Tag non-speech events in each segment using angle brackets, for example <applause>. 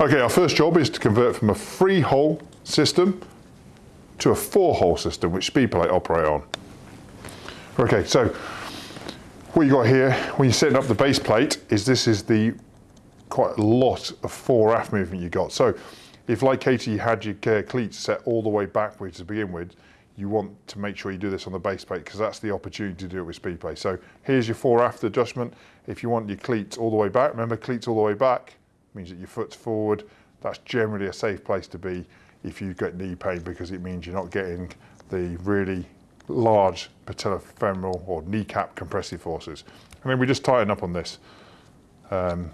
Okay, our first job is to convert from a three hole system to a four hole system, which Speedplay operate on. Okay, so what you got here, when you're setting up the base plate, is this is the quite a lot of fore aft movement you got. So if like Katie, you had your cleats set all the way backwards to begin with, you want to make sure you do this on the base plate because that's the opportunity to do it with Speedplay. So here's your fore aft adjustment. If you want your cleats all the way back, remember cleats all the way back means that your foot's forward. That's generally a safe place to be if you get knee pain because it means you're not getting the really large patellofemoral or kneecap compressive forces. And then we just tighten up on this. Um,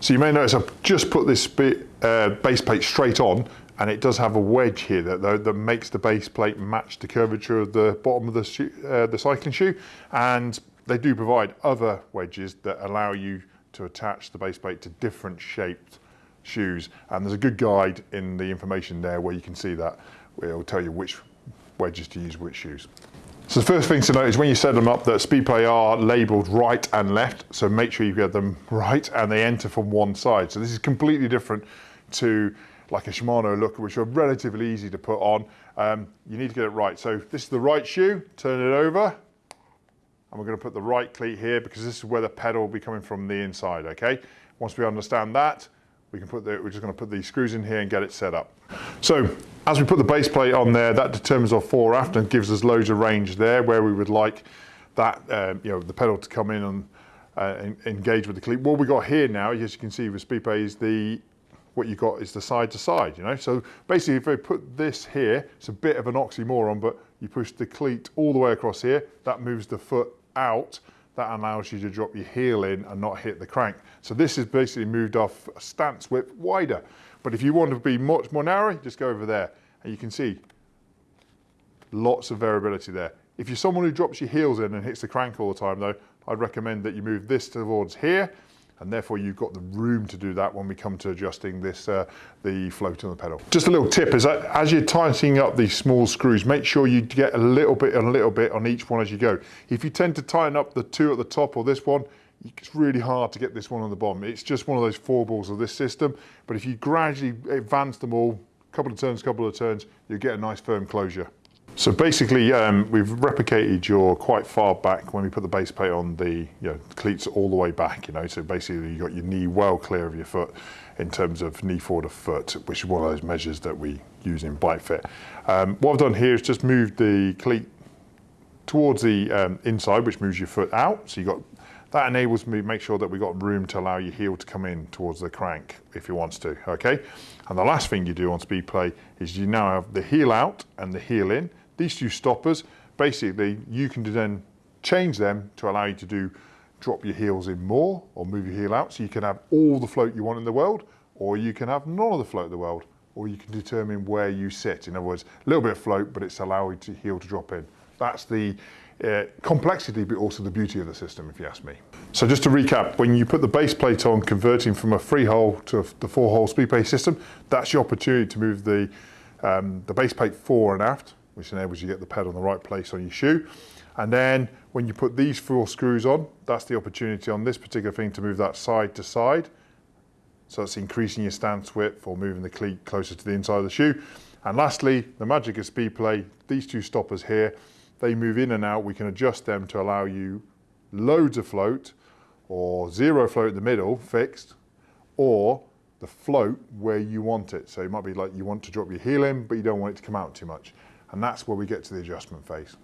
so you may notice I've just put this bit, uh, base plate straight on and it does have a wedge here that, that, that makes the base plate match the curvature of the bottom of the, shoe, uh, the cycling shoe and they do provide other wedges that allow you to attach the base plate to different shaped shoes and there's a good guide in the information there where you can see that it'll tell you which wedges to use which shoes. So the first thing to note is when you set them up that Speedplay are labelled right and left, so make sure you get them right and they enter from one side. So this is completely different to like a Shimano Looker, which are relatively easy to put on. Um, you need to get it right. So this is the right shoe, turn it over, and we're going to put the right cleat here because this is where the pedal will be coming from the inside, okay? Once we understand that, we can put the, we're just going to put the screws in here and get it set up. So as we put the base plate on there, that determines our fore aft and gives us loads of range there where we would like that, um, you know, the pedal to come in and, uh, engage with the cleat. What we got here now, as you can see with Speedplay, is the what you got is the side to side, you know. So basically, if I put this here, it's a bit of an oxymoron, but you push the cleat all the way across here, that moves the foot out, that allows you to drop your heel in and not hit the crank. So this is basically moved off stance width wider. But if you want to be much more narrow, just go over there. And you can see lots of variability there. If you're someone who drops your heels in and hits the crank all the time though, I'd recommend that you move this towards here and therefore you've got the room to do that when we come to adjusting this, uh, the float on the pedal. Just a little tip is that as you're tightening up these small screws, make sure you get a little bit and a little bit on each one as you go. If you tend to tighten up the two at the top or this one, it's really hard to get this one on the bottom. It's just one of those four balls of this system. But if you gradually advance them all, couple of turns, couple of turns, you get a nice firm closure. So basically, um, we've replicated your quite far back when we put the base plate on the you know, cleats all the way back, you know, so basically you've got your knee well clear of your foot in terms of knee forward of foot, which is one of those measures that we use in bike fit. Um, what I've done here is just moved the cleat towards the um, inside, which moves your foot out. So you got that enables me to make sure that we've got room to allow your heel to come in towards the crank if you wants to, okay? And the last thing you do on Speedplay is you now have the heel out and the heel in. These two stoppers, basically you can then change them to allow you to do drop your heels in more or move your heel out so you can have all the float you want in the world or you can have none of the float in the world or you can determine where you sit. In other words, a little bit of float but it's allowing the heel to drop in. That's the uh, complexity but also the beauty of the system if you ask me. So just to recap, when you put the base plate on converting from a three hole to the four hole speed plate system, that's your opportunity to move the, um, the base plate fore and aft which enables you to get the pad on the right place on your shoe. And then when you put these four screws on, that's the opportunity on this particular thing to move that side to side. So that's increasing your stance width or moving the cleat closer to the inside of the shoe. And lastly, the magic of Speedplay, these two stoppers here, they move in and out. We can adjust them to allow you loads of float or zero float in the middle, fixed, or the float where you want it. So it might be like you want to drop your heel in, but you don't want it to come out too much. And that's where we get to the adjustment phase.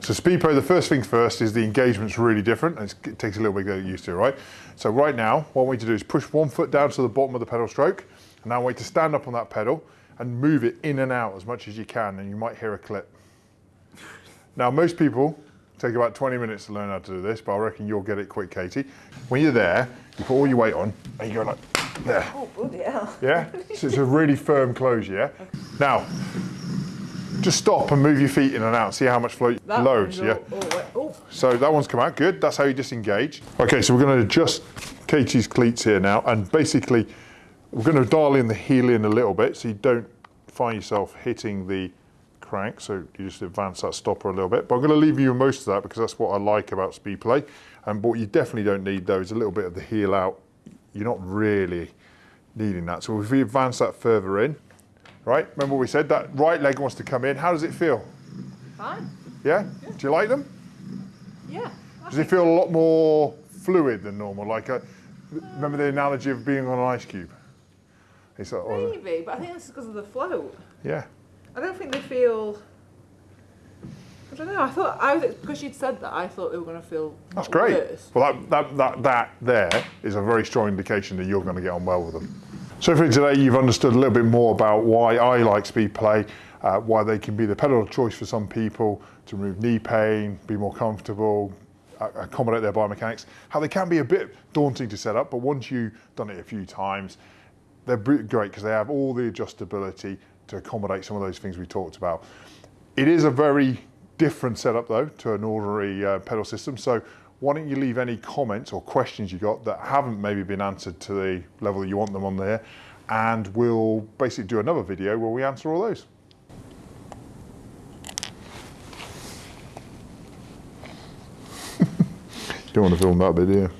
So Speedplay, the first thing first is the engagement's really different. And it takes a little bit to get used to, right? So right now, what want you to do is push one foot down to the bottom of the pedal stroke, and now want you to stand up on that pedal and move it in and out as much as you can, and you might hear a clip. Now, most people take about 20 minutes to learn how to do this, but I reckon you'll get it quick, Katie. When you're there, you put all your weight on, and you go like, there. Oh, bloody hell. Yeah? So it's a really firm close, yeah? Okay. Now, just stop and move your feet in and out. See how much float that loads, yeah? Oh, oh. So that one's come out, good. That's how you disengage. Okay, so we're gonna adjust Katie's cleats here now, and basically, we're gonna dial in the heel in a little bit so you don't find yourself hitting the crank, so you just advance that stopper a little bit. But I'm going to leave you most of that because that's what I like about Speedplay. And what you definitely don't need though is a little bit of the heel out. You're not really needing that. So if we advance that further in, right? Remember what we said, that right leg wants to come in. How does it feel? Fine. Yeah? Do you like them? Yeah. I Does it feel a lot more fluid than normal? Like, a, remember the analogy of being on an ice cube? It's like, Maybe, but I think that's because of the float. yeah. I don't think they feel. I don't know. I thought I was because you'd said that. I thought they were going to feel. That's great. worse. Well, that, that, that, that there is a very strong indication that you're going to get on well with them. So for today, you've understood a little bit more about why I like Speedplay, uh, why they can be the pedal of choice for some people to remove knee pain, be more comfortable, uh, accommodate their biomechanics, how they can be a bit daunting to set up, but once you've done it a few times, they're great because they have all the adjustability to accommodate some of those things we talked about. It is a very different setup though to an ordinary uh, pedal system. So why don't you leave any comments or questions you got that haven't maybe been answered to the level that you want them on there, and we'll basically do another video where we answer all those. <laughs> Don't want to film that bit, do you?